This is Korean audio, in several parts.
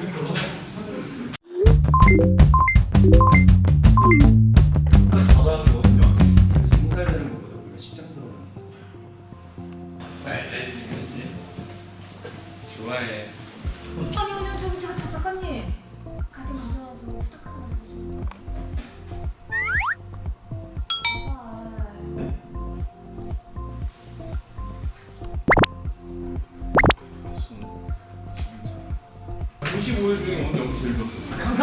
Thank you. 아, 95일 중에 오늘 여기 제일 좋았어. 혜수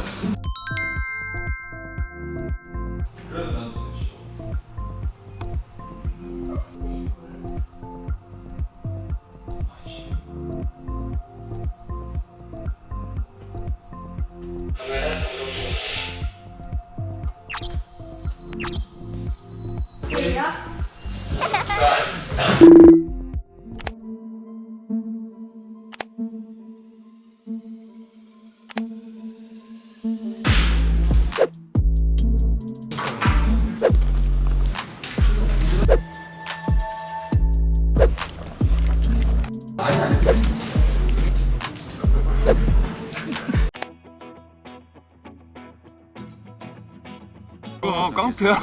어, 깡패야.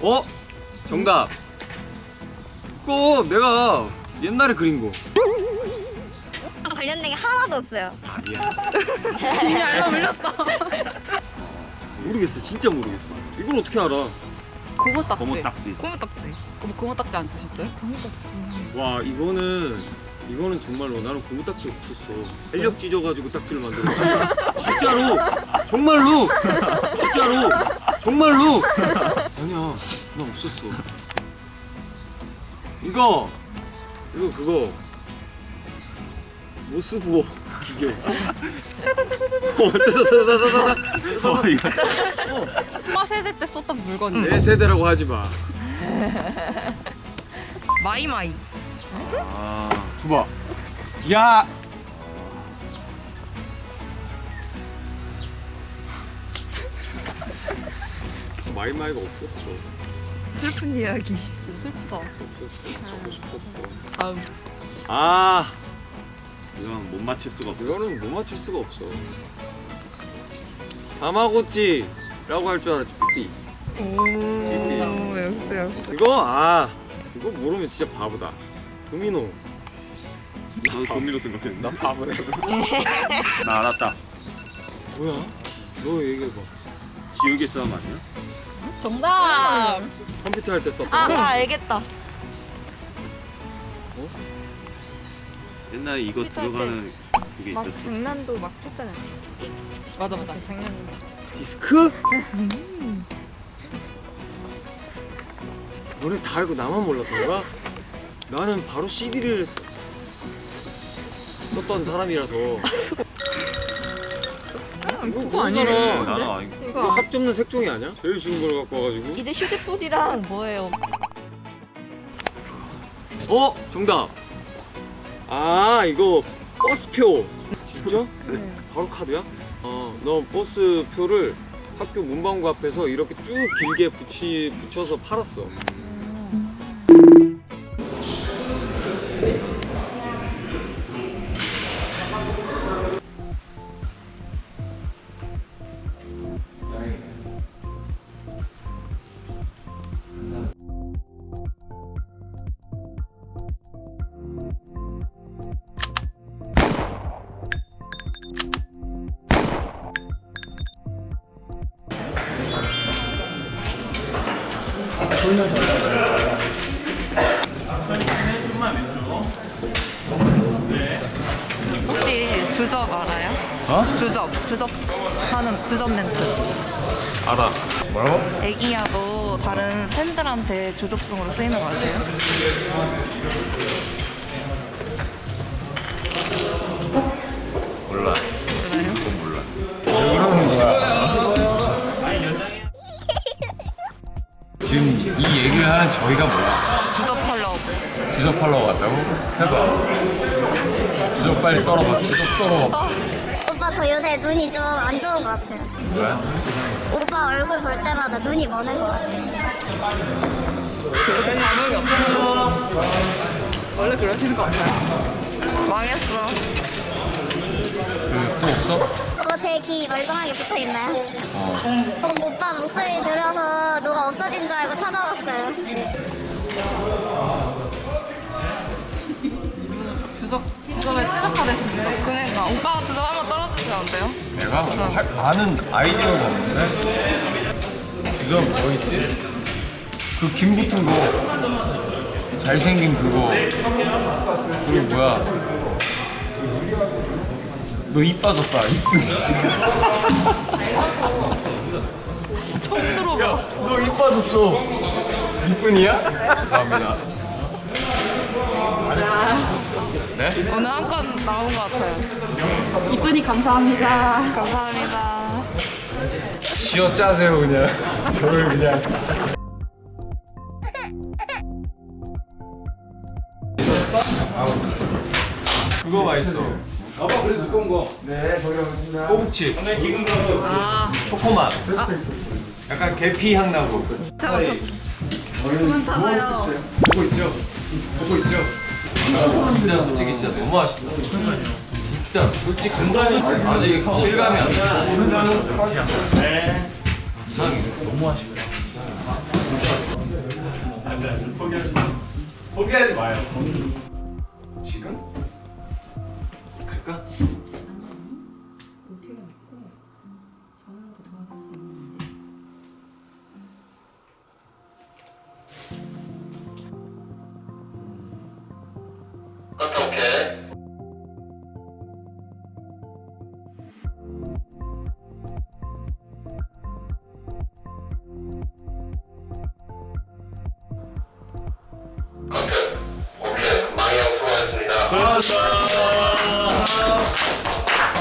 어? 정답. 그거 내가 옛날에 그린 거. 관련된 게 하나도 없어요. 모르겠어. 진짜 모르겠어. 이걸 어떻게 알아? 고무 딱지. 고무 딱지. 고무 딱지. 고무 고무딱지 안 쓰셨어요? 와 이거는 이거는 정말로 나는 고무 딱지 없었어. 탄력 찢어가지고 딱지를 만들었지. 진짜로 정말로 진짜로 정말로 아니야 나 없었어. 이거 이거 그거 모스 부어 기계. 어, 따다다다다다. 어, 이거 빠 세대 때 썼던 물건인데. 내 세대라고 하지 마. 마이마이. 아, 줘봐. 야. 마이마이가 없었어. 슬픈 이야기. 진짜 슬프다. 없었어. 하고 싶었어. 다음. 아, 이건 못 맞출 수가 없어. 이거는 못 맞출 수가 없어. 다마고찌라고 할 줄 알았지. 삐삐. 오, 역시 역시. 이거 아, 이거 모르면 진짜 바보다. 도미노. 나도 도미노 생각했는데. 나 바보네. 나 알았다. 뭐야? 너 얘기해봐. 지우개 싸움 아니야? 정답. 컴퓨터 할 때 썼던 아, 거. 나 알겠다. 옛날에 이거 들어가는 그게 막 있었지. 장난도 막 쳤잖아요. 맞아 맞아. 장난. 디스크? 너네 다 알고 나만 몰랐던 거야? 나는 바로 CD를 썼던 사람이라서 그거 아니야 나는 아니고. 이거 이거 합 접는 색종이 아니야? 제일 쉬운 걸 갖고 와가지고 이제 휴대폰이랑 뭐예요? 어? 정답! 아 이거 버스표 진짜? 네. 바로 카드야? 어 너 버스표를 학교 문방구 앞에서 이렇게 쭉 길게 붙이, 붙여서 팔았어 혹시 주접 알아요? 어? 주접, 주접 하는 주접 멘트. 알아. 뭐라고? 애기야도 다른 팬들한테 주접송으로 쓰이는 거 아세요? 저희가 뭐야? 주접하려고. 주접하러 왔다고? 해봐. 주접 빨리 떨어봐. 주접 떨어봐. 오빠 저 요새 눈이 좀 안 좋은 것 같아요. 뭐야? 오빠 얼굴 볼 때마다 눈이 머는 것 같아요. 감흥이 없어요. 원래 그러시는 거 같아요. 망했어. 그, 또 없어? 어, 제귀 멀쩡하게 붙어 있나요? 어. 어, 오빠 목소리 들어서 누가 없어진 줄 알고 찾아왔어요. 주접, 주접에 최적화되십니다. 그러니까 오빠가 주접 한번 떨어주시면 안 돼요? 내가 할 많은 아이디어가 없는데? 주접 뭐 있지? 그 김 붙은 거 잘생긴 그거 그리고 뭐야 너입 빠졌다 이쁘니 처음 들어봐. 너입 빠졌어 이쁜이야? 감사합니다 네? 오늘 한 건 나온 것 같아요. 이쁜이 감사합니다. 감사합니다. 쥐어 짜세요 그냥 저를 그냥 그거 맛있어 네, 거기 가겠습니다. 꼬북칩 초코맛. 약간 계피 향 나고. 그만 닫아요. 보고 있죠? 보고 있죠? 진짜 솔직히 진짜 너무 아쉽다. 진짜 솔직히. 아직 실감이 안 나. 이상해 너무 아쉽다. 포기하지 마요. 지금? 갈까?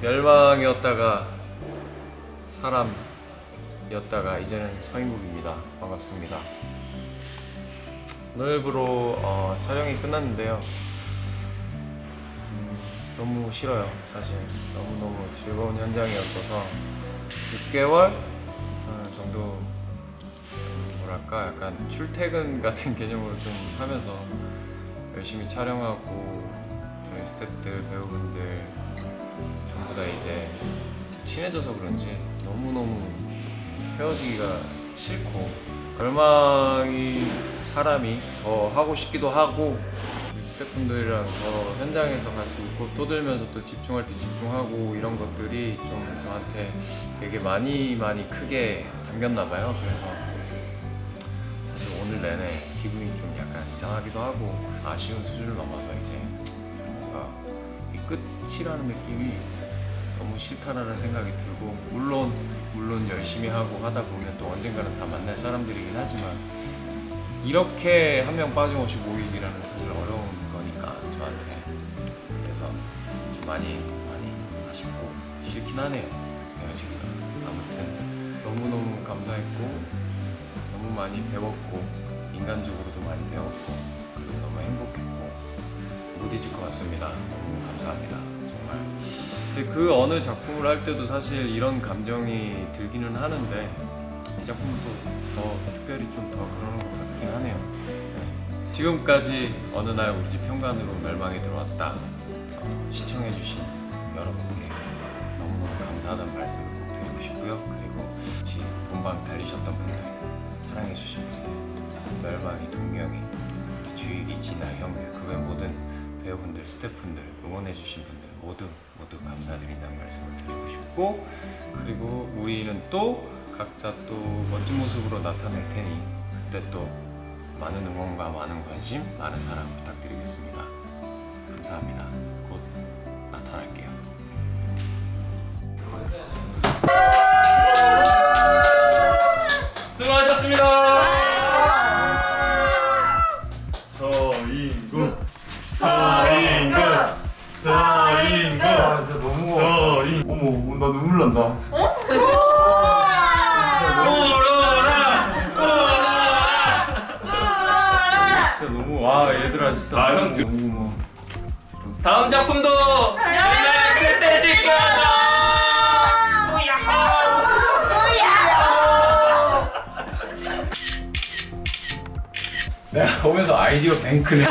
멸망이었다가 사람이었다가 이제는 서인국입니다. 반갑습니다. 오늘부로 어, 촬영이 끝났는데요. 음, 너무 싫어요, 사실. 너무너무 즐거운 현장이었어서 6개월 어, 정도 음, 뭐랄까 약간 출퇴근 같은 개념으로 좀 하면서 열심히 촬영하고 저희 스태프들 배우분들 전부 다 이제 친해져서 그런지 너무너무 헤어지기가 싫고 절망이 사람이 더 하고 싶기도 하고 우리 스태프분들이랑 더 현장에서 같이 웃고 떠들면서 또 집중할 때 집중하고 이런 것들이 좀 저한테 되게 많이 많이 크게 담겼나 봐요. 그래서 사실 오늘 내내 기분이 좀 약간 이상하기도 하고 아쉬운 수준을 넘어서 이제 뭔가 이 끝이라는 느낌이 너무 싫다라는 생각이 들고 물론 물론 열심히 하고 하다 보면 또 언젠가는 다 만날 사람들이긴 하지만 이렇게 한 명 빠짐없이 모이기라는 사실 어려운 거니까 저한테. 그래서 좀 많이 많이 아쉽고 싫긴 하네요. 헤어지기가 아무튼 너무너무 감사했고 너무 많이 배웠고 인간적으로도 많이 배웠고 못 잊을 것 같습니다. 감사합니다. 정말. 근데 그 어느 작품을 할 때도 사실 이런 감정이 들기는 하는데 이 작품도 더 특별히 좀 더 그러는 것 같긴 하네요. 지금까지 어느 날 우리 집 현관으로 멸망이 들어왔다 어, 시청해주신 여러분께 너무너무 감사하다는 말씀을 꼭 드리고 싶고요. 그리고 같이 본방 달리셨던 분들, 사랑해주신 분들, 멸망이, 동명이, 주익이, 진아, 형규, 그외 모든 배우분들, 스태프분들, 응원해주신 분들 모두 모두 감사드린다는 말씀을 드리고 싶고 그리고 우리는 또 각자 또 멋진 모습으로 나타낼 테니 그때 또 많은 응원과 많은 관심, 많은 사랑 부탁드리겠습니다. 감사합니다. 작품도 맨날. 내가 보면서 아이디어 뱅크네.